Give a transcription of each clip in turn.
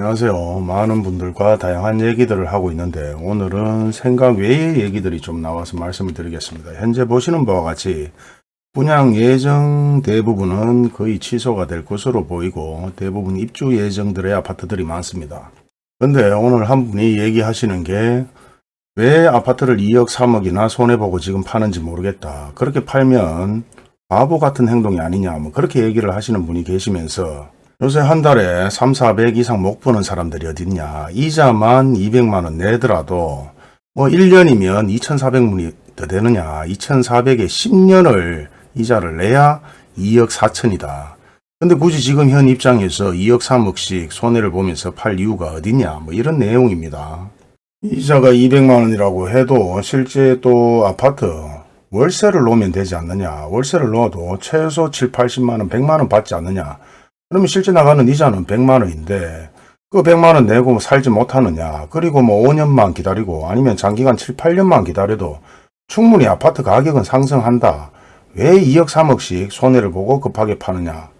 안녕하세요. 많은 분들과 다양한 얘기들을 하고 있는데 오늘은 생각 외의 얘기들이 좀 나와서 말씀을 드리겠습니다. 현재 보시는 바와 같이 분양 예정 대부분은 거의 취소가 될 것으로 보이고 대부분 입주 예정들의 아파트들이 많습니다. 근데 오늘 한 분이 얘기하시는 게 왜 아파트를 2억 3억이나 손해보고 지금 파는지 모르겠다. 그렇게 팔면 바보 같은 행동이 아니냐 뭐 그렇게 얘기를 하시는 분이 계시면서 요새 한 달에 3, 400 이상 못 버는 사람들이 어딨냐. 이자만 200만원 내더라도 뭐 1년이면 2,400문이 더 되느냐. 2,400에 10년을 이자를 내야 2억 4천이다. 근데 굳이 지금 현 입장에서 2억 3억씩 손해를 보면서 팔 이유가 어딨냐. 뭐 이런 내용입니다. 이자가 200만원이라고 해도 실제 또 아파트 월세를 놓으면 되지 않느냐. 월세를 놓아도 최소 7, 80만원, 100만원 받지 않느냐. 그러면 실제 나가는 이자는 100만 원인데 그 100만 원 내고 살지 못하느냐. 그리고 뭐 5년만 기다리고 아니면 장기간 7, 8년만 기다려도 충분히 아파트 가격은 상승한다. 왜 2억 3억씩 손해를 보고 급하게 파느냐.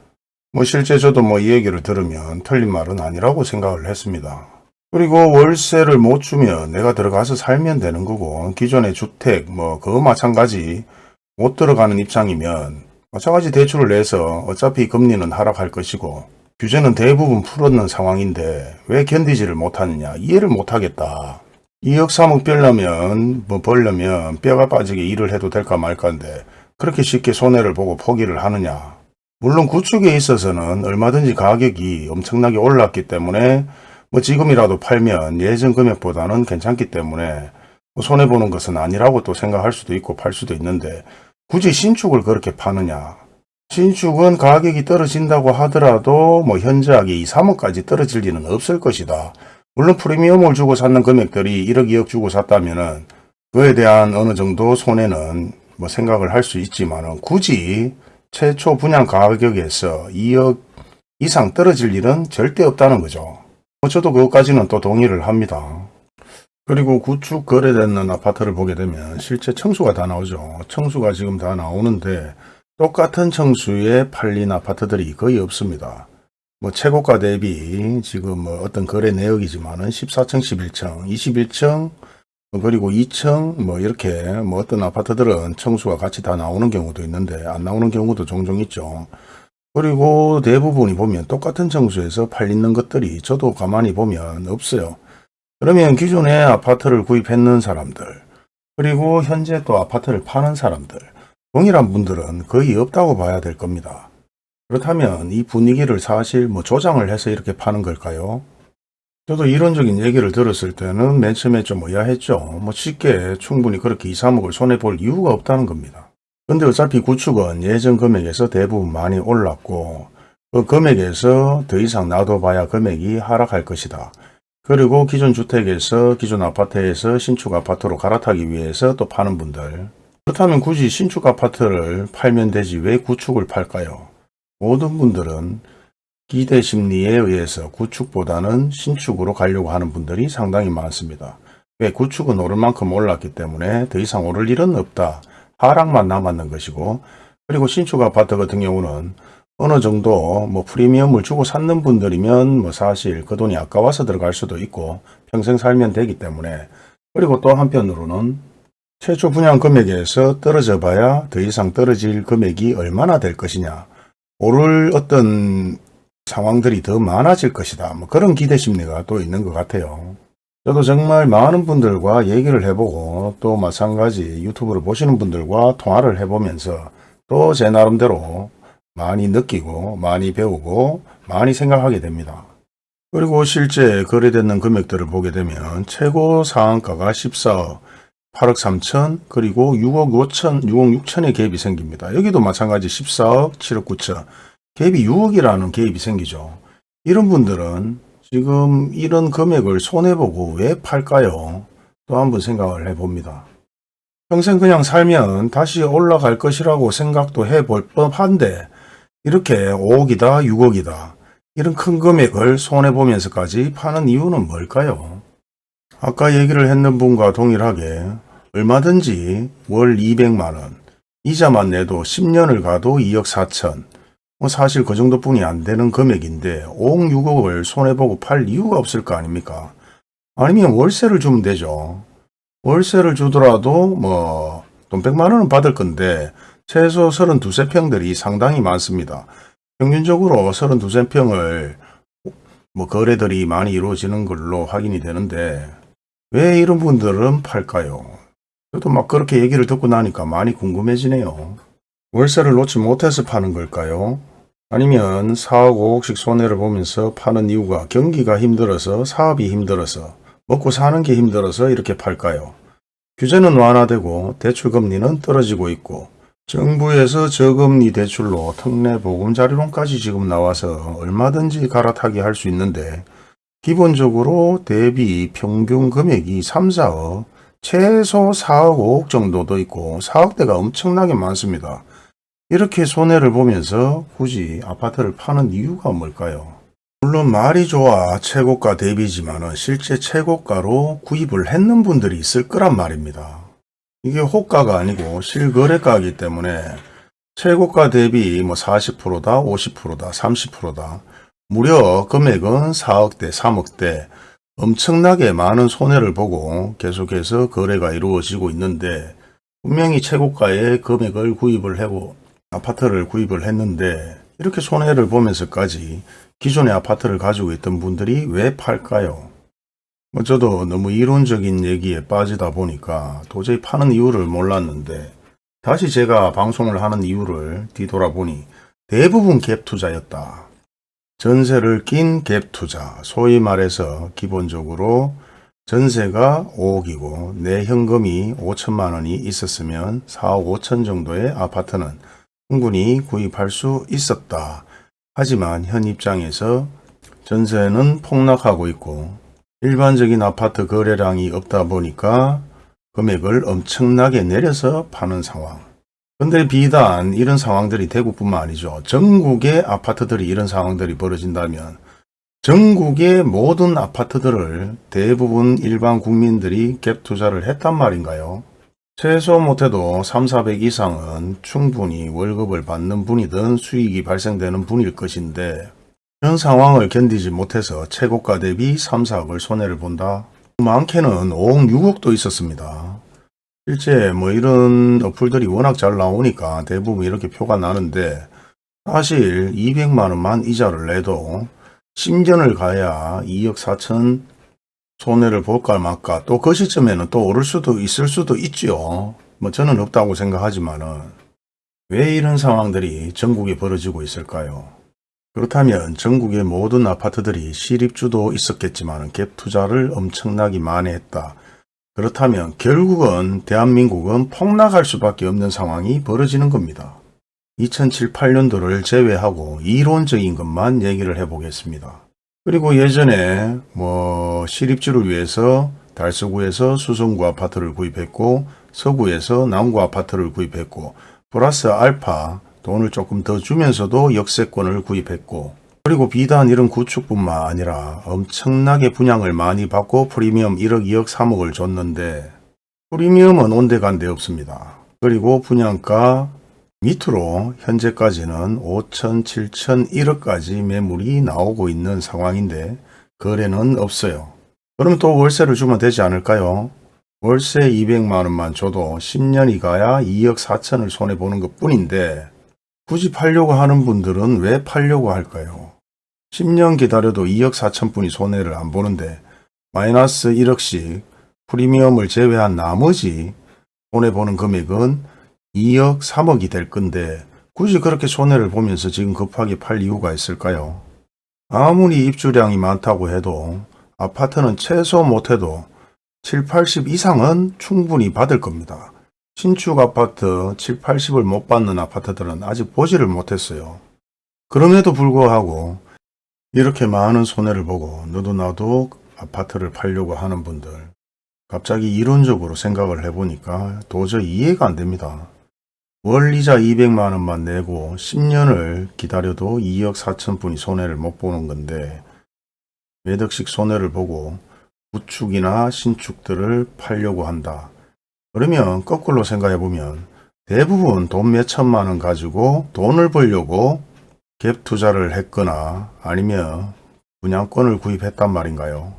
뭐 실제 저도 뭐 이 얘기를 들으면 틀린 말은 아니라고 생각을 했습니다. 그리고 월세를 못 주면 내가 들어가서 살면 되는 거고 기존의 주택 뭐 그거 마찬가지 못 들어가는 입장이면 마찬가지 대출을 내서 어차피 금리는 하락할 것이고 규제는 대부분 풀었는 상황인데 왜 견디지를 못하느냐 이해를 못하겠다. 2억 3억 벌려면 뭐 벌려면 뼈가 빠지게 일을 해도 될까 말까인데 그렇게 쉽게 손해를 보고 포기를 하느냐. 물론 구축에 있어서는 얼마든지 가격이 엄청나게 올랐기 때문에 뭐 지금이라도 팔면 예전 금액보다는 괜찮기 때문에 뭐 손해보는 것은 아니라고 또 생각할 수도 있고 팔 수도 있는데 굳이 신축을 그렇게 파느냐. 신축은 가격이 떨어진다고 하더라도 뭐 현저하게 2, 3억까지 떨어질 리는 없을 것이다. 물론 프리미엄을 주고 샀는 금액들이 1억, 2억 주고 샀다면 은 그에 대한 어느 정도 손해는 뭐 생각을 할 수 있지만은 굳이 최초 분양 가격에서 2억 이상 떨어질 일은 절대 없다는 거죠. 뭐 저도 그것까지는 또 동의를 합니다. 그리고 구축 거래되는 아파트를 보게 되면 실제 청수가 다 나오죠. 청수가 지금 다 나오는데 똑같은 청수에 팔린 아파트들이 거의 없습니다. 뭐 최고가 대비 지금 뭐 어떤 거래 내역이지만은 14층, 11층, 21층 그리고 2층 뭐 이렇게 뭐 어떤 아파트들은 청수가 같이 다 나오는 경우도 있는데 안 나오는 경우도 종종 있죠. 그리고 대부분이 보면 똑같은 청수에서 팔리는 것들이 저도 가만히 보면 없어요. 그러면 기존에 아파트를 구입했는 사람들 그리고 현재 또 아파트를 파는 사람들 동일한 분들은 거의 없다고 봐야 될 겁니다. 그렇다면 이 분위기를 사실 뭐 조장을 해서 이렇게 파는 걸까요? 저도 이론적인 얘기를 들었을 때는 맨 처음에 좀 의아했죠. 뭐 쉽게 충분히 그렇게 2, 3억을 손해볼 이유가 없다는 겁니다. 근데 어차피 구축은 예전 금액에서 대부분 많이 올랐고 그 금액에서 더 이상 놔둬봐야 금액이 하락할 것이다. 그리고 기존 주택에서 기존 아파트에서 신축 아파트로 갈아타기 위해서 또 파는 분들 그렇다면 굳이 신축 아파트를 팔면 되지 왜 구축을 팔까요? 모든 분들은 기대 심리에 의해서 구축보다는 신축으로 가려고 하는 분들이 상당히 많습니다. 왜 구축은 오를 만큼 올랐기 때문에 더 이상 오를 일은 없다. 하락만 남았는 것이고 그리고 신축 아파트 같은 경우는 어느 정도 뭐 프리미엄을 주고 샀는 분들이면 뭐 사실 그 돈이 아까워서 들어갈 수도 있고 평생 살면 되기 때문에 그리고 또 한편으로는 최초 분양 금액에서 떨어져 봐야 더 이상 떨어질 금액이 얼마나 될 것이냐 오를 어떤 상황들이 더 많아질 것이다 뭐 그런 기대 심리가 또 있는 것 같아요. 저도 정말 많은 분들과 얘기를 해보고 또 마찬가지 유튜브를 보시는 분들과 통화를 해보면서 또 제 나름대로 많이 느끼고 많이 배우고 많이 생각하게 됩니다. 그리고 실제 거래되는 금액들을 보게 되면 최고 상한가가 14억 8억 3천 그리고 6억 5천 6억 6천의 갭이 생깁니다. 여기도 마찬가지 14억 7억 9천 갭이 6억이라는 갭이 생기죠. 이런 분들은 지금 이런 금액을 손해보고 왜 팔까요? 또 한 번 생각을 해봅니다. 평생 그냥 살면 다시 올라갈 것이라고 생각도 해볼 법한데 이렇게 5억이다 6억이다 이런 큰 금액을 손해보면서까지 파는 이유는 뭘까요? 아까 얘기를 했는 분과 동일하게 얼마든지 월 200만원 이자만 내도 10년을 가도 2억 4천 뭐 사실 그 정도뿐이 안 되는 금액인데 5억 6억을 손해보고 팔 이유가 없을 거 아닙니까? 아니면 월세를 주면 되죠. 월세를 주더라도 뭐 돈 100만 원은 받을 건데 최소 32, 평들이 상당히 많습니다. 평균적으로 32, 평을 뭐 거래들이 많이 이루어지는 걸로 확인이 되는데 왜 이런 분들은 팔까요? 저도 막 그렇게 얘기를 듣고 나니까 많이 궁금해지네요. 월세를 놓지 못해서 파는 걸까요? 아니면 4억 5억씩 손해를 보면서 파는 이유가 경기가 힘들어서 사업이 힘들어서 먹고 사는 게 힘들어서 이렇게 팔까요? 규제는 완화되고 대출 금리는 떨어지고 있고 정부에서 저금리 대출로 특례 보금자리론까지 지금 나와서 얼마든지 갈아타기 할 수 있는데 기본적으로 대비 평균 금액이 3, 4억 최소 4억 5억 정도도 있고 4억대가 엄청나게 많습니다. 이렇게 손해를 보면서 굳이 아파트를 파는 이유가 뭘까요? 물론 말이 좋아 최고가 대비지만 실제 최고가로 구입을 했는 분들이 있을 거란 말입니다. 이게 호가가 아니고 실거래가이기 때문에 최고가 대비 뭐 40%다, 50%다, 30%다. 무려 금액은 4억대, 3억대 엄청나게 많은 손해를 보고 계속해서 거래가 이루어지고 있는데 분명히 최고가의 금액을 구입을 하고 아파트를 구입을 했는데 이렇게 손해를 보면서까지 기존의 아파트를 가지고 있던 분들이 왜 팔까요? 뭐 저도 너무 이론적인 얘기에 빠지다 보니까 도저히 파는 이유를 몰랐는데 다시 제가 방송을 하는 이유를 뒤돌아보니 대부분 갭 투자였다. 전세를 낀 갭 투자, 소위 말해서 기본적으로 전세가 5억이고 내 현금이 5천만 원이 있었으면 4억 5천 정도의 아파트는 충분히 구입할 수 있었다. 하지만 현 입장에서 전세는 폭락하고 있고 일반적인 아파트 거래량이 없다 보니까 금액을 엄청나게 내려서 파는 상황. 근데 비단 이런 상황들이 대구뿐만 아니죠. 전국의 아파트들이 이런 상황들이 벌어진다면 전국의 모든 아파트들을 대부분 일반 국민들이 갭 투자를 했단 말인가요? 최소 못해도 3, 400 이상은 충분히 월급을 받는 분이든 수익이 발생되는 분일 것인데 이런 상황을 견디지 못해서 최고가 대비 3, 4억을 손해를 본다. 많게는 5억, 6억도 있었습니다. 실제 뭐 이런 어플들이 워낙 잘 나오니까 대부분 이렇게 표가 나는데 사실 200만원만 이자를 내도 10년을 가야 2억 4천 손해를 볼까 말까 또 그 시점에는 또 오를 수도 있을 수도 있죠. 뭐 저는 없다고 생각하지만은 왜 이런 상황들이 전국에 벌어지고 있을까요? 그렇다면 전국의 모든 아파트들이 시립주도 있었겠지만 갭 투자를 엄청나게 많이 했다. 그렇다면 결국은 대한민국은 폭락할 수밖에 없는 상황이 벌어지는 겁니다. 2007, 8년도를 제외하고 이론적인 것만 얘기를 해보겠습니다. 그리고 예전에 뭐 시립주를 위해서 달서구에서 수성구 아파트를 구입했고 서구에서 남구 아파트를 구입했고 플러스 알파 돈을 조금 더 주면서도 역세권을 구입했고 그리고 비단 이런 구축뿐만 아니라 엄청나게 분양을 많이 받고 프리미엄 1억 2억 3억을 줬는데 프리미엄은 온데간데 없습니다. 그리고 분양가 밑으로 현재까지는 5천, 7천, 1억까지 매물이 나오고 있는 상황인데 거래는 없어요. 그럼 또 월세를 주면 되지 않을까요? 월세 200만원만 줘도 10년이 가야 2억 4천을 손해보는 것 뿐인데 굳이 팔려고 하는 분들은 왜 팔려고 할까요? 10년 기다려도 2억 4천 분이 손해를 안 보는데 마이너스 1억씩 프리미엄을 제외한 나머지 손해보는 금액은 2억 3억이 될 건데 굳이 그렇게 손해를 보면서 지금 급하게 팔 이유가 있을까요? 아무리 입주량이 많다고 해도 아파트는 최소 못해도 7, 80 이상은 충분히 받을 겁니다. 신축 아파트 7, 80을 못 받는 아파트들은 아직 보지를 못했어요. 그럼에도 불구하고 이렇게 많은 손해를 보고 너도 나도 아파트를 팔려고 하는 분들 갑자기 이론적으로 생각을 해보니까 도저히 이해가 안 됩니다. 월이자 200만 원만 내고 10년을 기다려도 2억 4천 분이 손해를 못 보는 건데 몇 억씩 손해를 보고 구축이나 신축들을 팔려고 한다. 그러면 거꾸로 생각해 보면 대부분 돈 몇 천만 원 가지고 돈을 벌려고 갭 투자를 했거나 아니면 분양권을 구입했단 말인가요?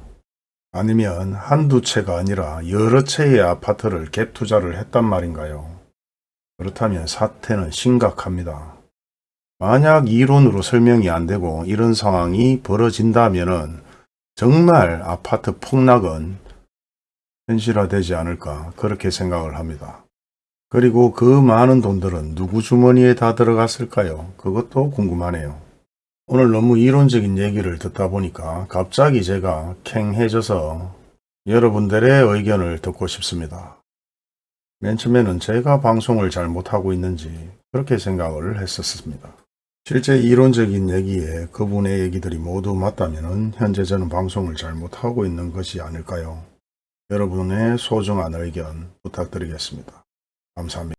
아니면 한두 채가 아니라 여러 채의 아파트를 갭 투자를 했단 말인가요? 그렇다면 사태는 심각합니다. 만약 이론으로 설명이 안 되고 이런 상황이 벌어진다면 은 정말 아파트 폭락은 현실화되지 않을까 그렇게 생각을 합니다. 그리고 그 많은 돈들은 누구 주머니에 다 들어갔을까요? 그것도 궁금하네요. 오늘 너무 이론적인 얘기를 듣다 보니까 갑자기 제가 캥해져서 여러분들의 의견을 듣고 싶습니다. 맨 처음에는 제가 방송을 잘 못하고 있는지 그렇게 생각을 했었습니다. 실제 이론적인 얘기에 그분의 얘기들이 모두 맞다면 현재 저는 방송을 잘 못하고 있는 것이 아닐까요? 여러분의 소중한 의견 부탁드리겠습니다. 감사합니다.